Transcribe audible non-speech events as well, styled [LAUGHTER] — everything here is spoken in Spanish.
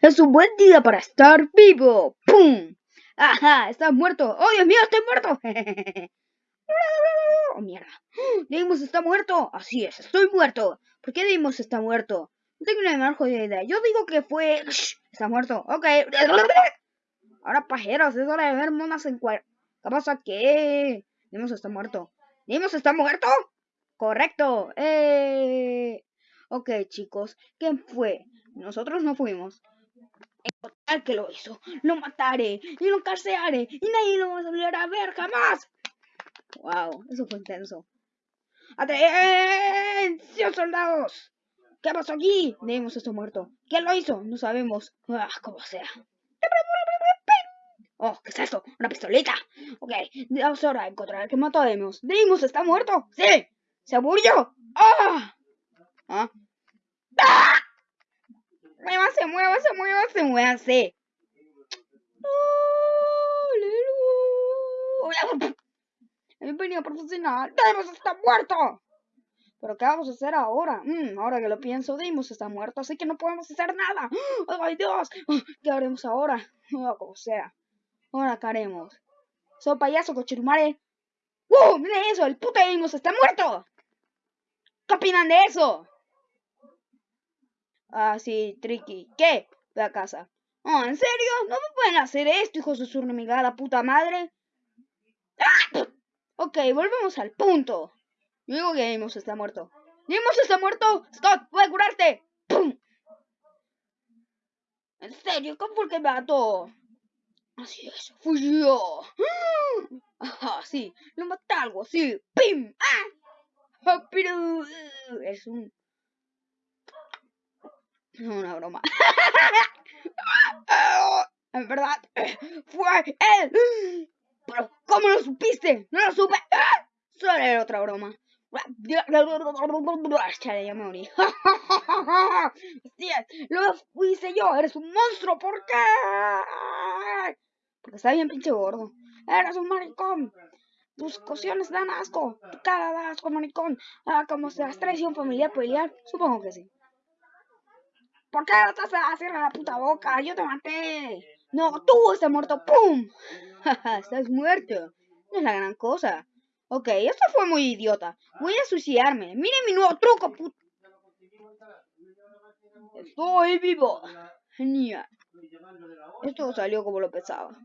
Es un buen día para estar vivo. ¡Pum! ¡Ajá! ¡Estás muerto! ¡Oh, Dios mío, estoy muerto! [LAUGHS] ¡Oh, mierda! Deimos está muerto. Así es, estoy muerto. ¿Por qué Deimos está muerto? No tengo una mejor idea. Yo digo que fue... Está muerto. Ok. [LAUGHS] Ahora, pajeros, es hora de ver monas en cuer... ¿Qué pasa? ¿Qué? Deimos está muerto. ¿Deimos está muerto? Correcto. Eh... Ok, chicos. ¿Quién fue? Nosotros no fuimos. El que lo hizo. Lo mataré y lo encarcelaré y nadie lo va a volver a ver jamás. Wow, eso fue intenso. ¡Atención, soldados! ¿Qué pasó aquí? Debemos esto muerto. ¿Quién lo hizo? No sabemos. Ah, como sea. Oh, ¿qué es esto? ¿Una pistolita? Ok, es hora de encontrar al que mató a Demos. ¿Demos está muerto? ¡Sí! ¡Se murió! ¡Ah! ¿Ah? ¡Ah! Muévase, muévase, muévase, muévase. ¡Aleluya! Bienvenido profesional. ¡Deimos está muerto! ¿Pero qué vamos a hacer ahora? Mm, ahora que lo pienso, Deimos está muerto, así que no podemos hacer nada. ¡Ay, Dios! ¿Qué haremos ahora? Oh, sea. Ahora, ¿qué haremos? Soy payaso, cochirumare. ¡Uh! ¡Miren eso! ¡El puto Deimos está muerto! ¿Qué opinan de eso? Ah, sí, Tricky. ¿Qué? Ve a casa. Oh, ¿en serio? ¿No me pueden hacer esto, hijos de su remigada puta madre? ¡Ah! Ok, volvemos al punto. Digo que Amos está muerto. ¡Amos está muerto! ¡Scott, puede curarte! ¡Pum! ¿En serio? ¿Cómo fue que me mató? Así es, fui yo. Ajá, sí, lo maté algo así. ¡Pim! ¡Ah! Pero es un... Una broma. [LAUGHS] en verdad, fue él. Pero, ¿cómo lo supiste? No lo supe. Solo era otra broma. Chale, ya me morí. Lo hice yo. Eres un monstruo. ¿Por qué? Porque está bien pinche gordo. Eres un maricón. Tus cocciones dan asco. Tu cara da asco, maricón. Ah, como se has traición familiar pelear. Supongo que sí. ¿Por qué no estás haciendo la puta boca? Yo te maté. No, tú estás muerto. ¡Pum! [LAUGHS] estás muerto. No es la gran cosa. Ok, esto fue muy idiota. Voy a suicidarme. Miren mi nuevo truco, puto. Estoy vivo. Genial. Esto salió como lo pensaba.